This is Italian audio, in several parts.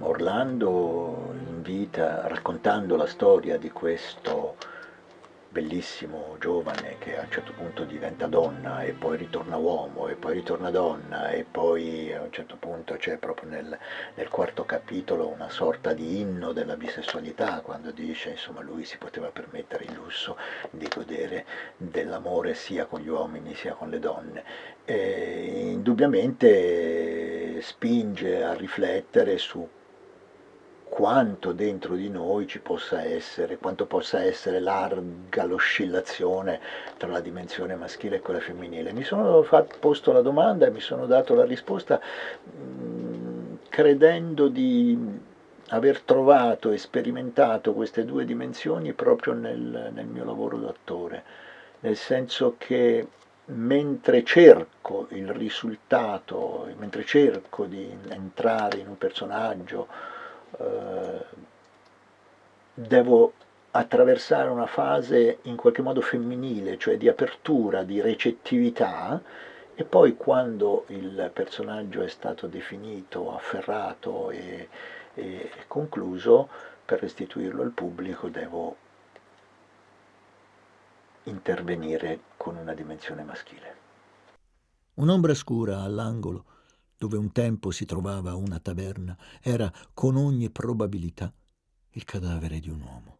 Orlando invita, raccontando la storia di questo bellissimo giovane che a un certo punto diventa donna e poi ritorna uomo e poi ritorna donna e poi a un certo punto c'è proprio nel, nel, quarto capitolo una sorta di inno della bisessualità quando dice insomma lui si poteva permettere il lusso di godere dell'amore sia con gli uomini sia con le donne. E indubbiamente spinge a riflettere su quanto dentro di noi ci possa essere, quanto possa essere larga l'oscillazione tra la dimensione maschile e quella femminile. Mi sono posto la domanda e mi sono dato la risposta mh, mm, credendo di aver trovato e sperimentato queste due dimensioni proprio nel, nel mio lavoro d'attore, nel senso che mentre cerco il risultato, mentre cerco di entrare in un personaggio, eh, devo attraversare una fase in qualche modo femminile, cioè di apertura, di recettività, e poi quando il personaggio è stato definito, afferrato e, e concluso, per restituirlo al pubblico devo intervenire con una dimensione maschile. Un'ombra scura all'angolo dove un tempo si trovava una taverna, era con ogni probabilità il cadavere di un uomo.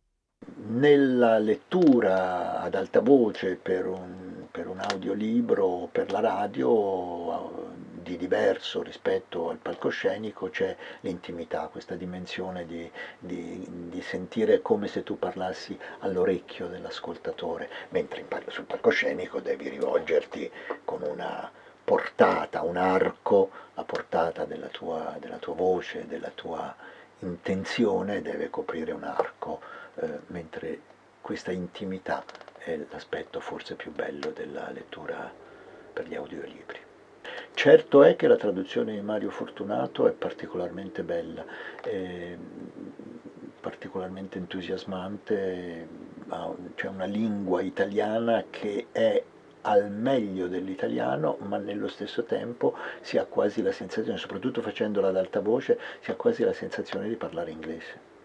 Nella lettura ad alta voce per un, per un audiolibro o per la radio di diverso rispetto al palcoscenico c'è l'intimità, questa dimensione di, di, di, sentire come se tu parlassi all'orecchio dell'ascoltatore, mentre sul palcoscenico devi rivolgerti con una portata, un arco, la portata della tua, della tua voce, della tua intenzione deve coprire un arco, eh, mentre questa intimità è l'aspetto forse più bello della lettura per gli audiolibri. Certo è che la traduzione di Mario Fortunato è particolarmente bella, è particolarmente entusiasmante, c'è una lingua italiana che è al meglio dell'italiano, ma nello stesso tempo si ha quasi la sensazione, soprattutto facendola ad alta voce, si ha quasi la sensazione di parlare inglese.